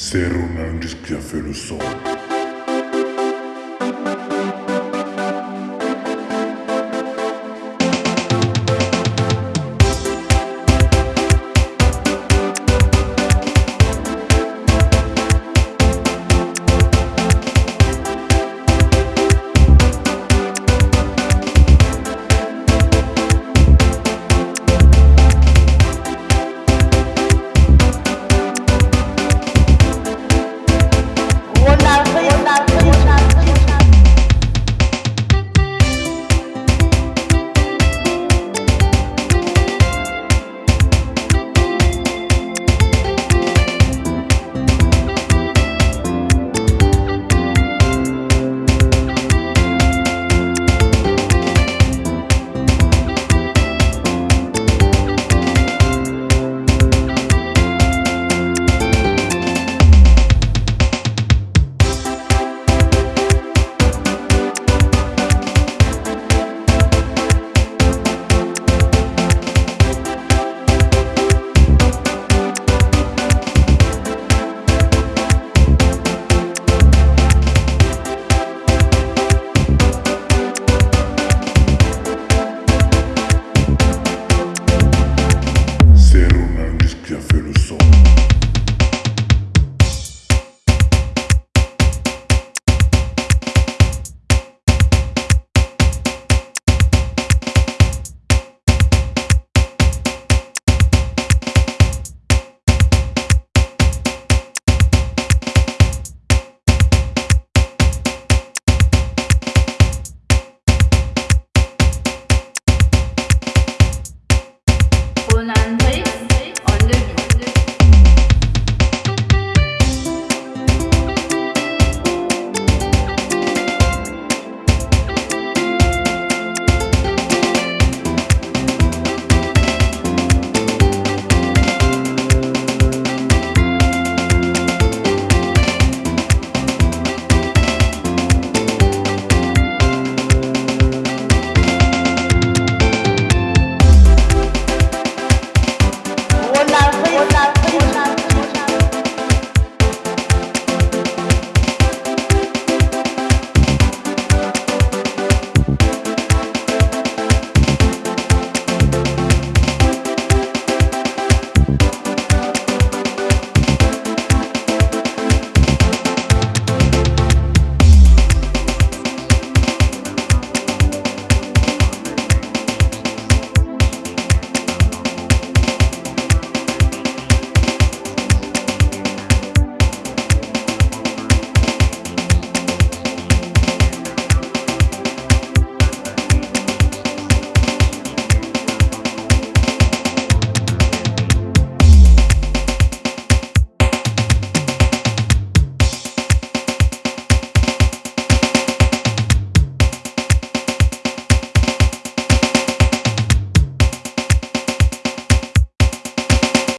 C'est Ronald qui a fait le son. Em